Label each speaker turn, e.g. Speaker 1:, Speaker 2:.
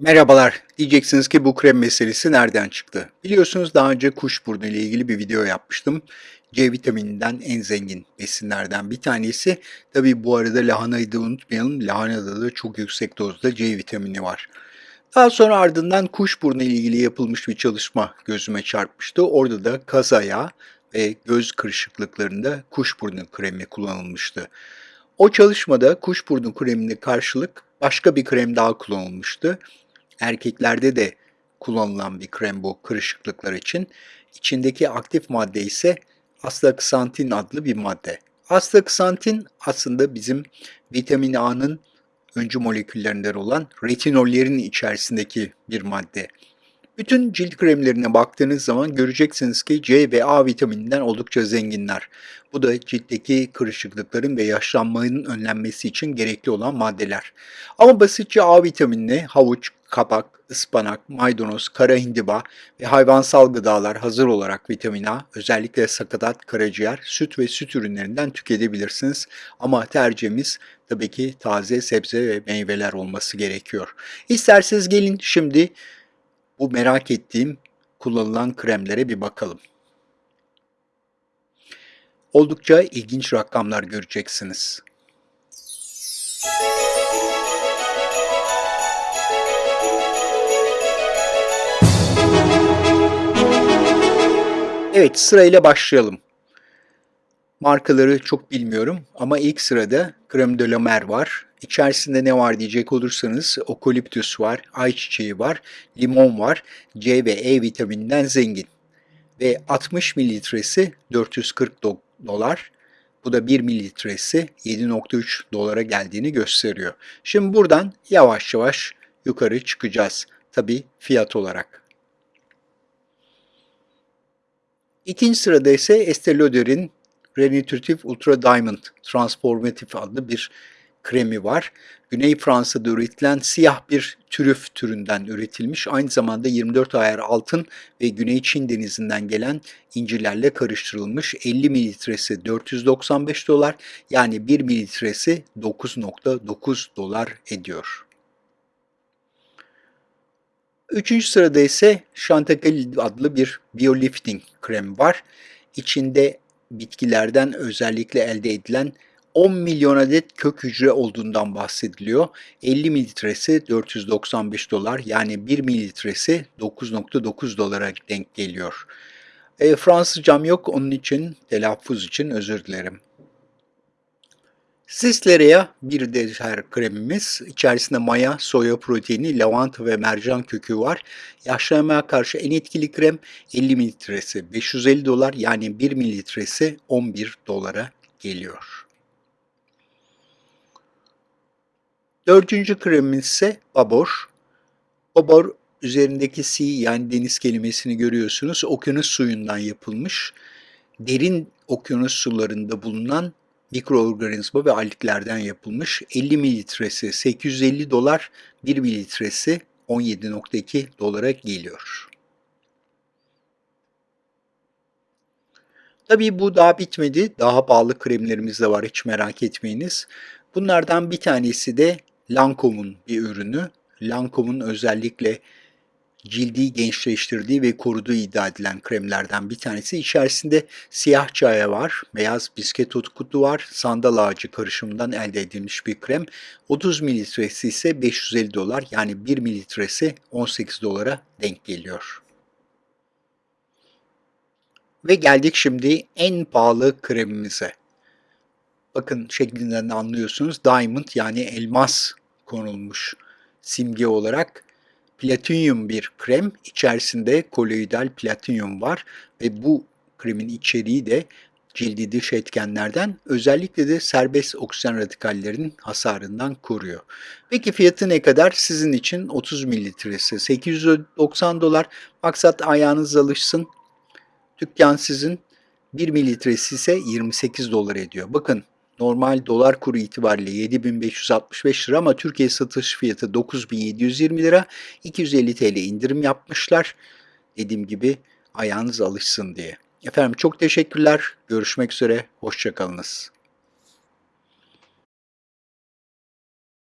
Speaker 1: Merhabalar. Diyeceksiniz ki bu krem meselesi nereden çıktı? Biliyorsunuz daha önce kuşburnu ile ilgili bir video yapmıştım. C vitamininden en zengin besinlerden bir tanesi. Tabi bu arada lahanayı da unutmayalım. Lahanada da çok yüksek dozda C vitamini var. Daha sonra ardından kuşburnu ile ilgili yapılmış bir çalışma gözüme çarpmıştı. Orada da kaz ayağı ve göz kırışıklıklarında kuşburnu kremi kullanılmıştı. O çalışmada kuşburnu kremine karşılık başka bir krem daha kullanılmıştı. Erkeklerde de kullanılan bir krem bu kırışıklıklar için. İçindeki aktif madde ise astaxantin adlı bir madde. Astaxantin aslında bizim vitamin A'nın öncü moleküllerinden olan retinollerin içerisindeki bir madde. Bütün cilt kremlerine baktığınız zaman göreceksiniz ki C ve A vitamininden oldukça zenginler. Bu da ciltteki kırışıklıkların ve yaşlanmanın önlenmesi için gerekli olan maddeler. Ama basitçe A vitaminini havuç, kabak, ıspanak, maydanoz, kara hindiba ve hayvansal gıdalar hazır olarak vitamin A, özellikle sakatat, karaciğer, süt ve süt ürünlerinden tüketebilirsiniz. Ama tercihimiz tabii ki taze sebze ve meyveler olması gerekiyor. İsterseniz gelin şimdi bu merak ettiğim kullanılan kremlere bir bakalım. Oldukça ilginç rakamlar göreceksiniz. Evet sırayla başlayalım. Markaları çok bilmiyorum ama ilk sırada Creme de la Mer var. İçerisinde ne var diyecek olursanız okoliptüs var, ayçiçeği var, limon var, C ve E vitamininden zengin. Ve 60 mililitresi 440 dolar. Bu da 1 mililitresi 7.3 dolara geldiğini gösteriyor. Şimdi buradan yavaş yavaş yukarı çıkacağız. Tabi fiyat olarak. İkinci sırada ise Estee Lauder'in Renutritive Ultra Diamond Transformative adlı bir kremi var. Güney Fransa'da üretilen siyah bir türüf türünden üretilmiş. Aynı zamanda 24 ayar altın ve Güney Çin denizinden gelen incilerle karıştırılmış. 50 mililitresi 495 dolar yani 1 mililitresi 9.9 dolar ediyor. Üçüncü sırada ise Chantecaille adlı bir biolifting krem var. İçinde bitkilerden özellikle elde edilen 10 milyon adet kök hücre olduğundan bahsediliyor. 50 mililitresi 495 dolar yani 1 mililitresi 9.9 dolara denk geliyor. E, Fransızcam yok onun için telaffuz için özür dilerim. Sisleria bir deter kremimiz. İçerisinde maya, soya proteini, lavanta ve mercan kökü var. Yaşlanmaya karşı en etkili krem 50 mililitresi 550 dolar yani 1 mililitresi 11 dolara geliyor. Dördüncü kremimiz ise babor. Babor üzerindeki si yani deniz kelimesini görüyorsunuz. Okyanus suyundan yapılmış. Derin okyanus sularında bulunan mikroorganizma ve alglerden yapılmış. 50 mililitresi 850 dolar, 1 mililitresi 17.2 dolara geliyor. Tabii bu daha bitmedi. Daha pahalı kremlerimiz de var hiç merak etmeyiniz. Bunlardan bir tanesi de Lancome'un bir ürünü. Lancome'un özellikle cildi gençleştirdiği ve koruduğu iddia edilen kremlerden bir tanesi. İçerisinde siyah çaya var, beyaz bisket kutu var, sandal ağacı karışımından elde edilmiş bir krem. 30 mililitresi ise 550 dolar yani 1 mililitresi 18 dolara denk geliyor. Ve geldik şimdi en pahalı kremimize. Bakın şeklinden de anlıyorsunuz. Diamond yani elmas konulmuş simge olarak platinyum bir krem. İçerisinde koloidal platinyum var ve bu kremin içeriği de cildi dış etkenlerden özellikle de serbest oksijen radikallerinin hasarından koruyor. Peki fiyatı ne kadar? Sizin için 30 mililitresi 890 dolar. Maksat ayağınız alışsın. Dükkan sizin 1 mililitresi ise 28 dolar ediyor. Bakın normal dolar kuru itibariyle 7565 lira ama Türkiye satış fiyatı 9720 lira. 250 TL indirim yapmışlar. Dediğim gibi ayağınız alışsın diye. Efendim çok teşekkürler. Görüşmek üzere. Hoşçakalınız.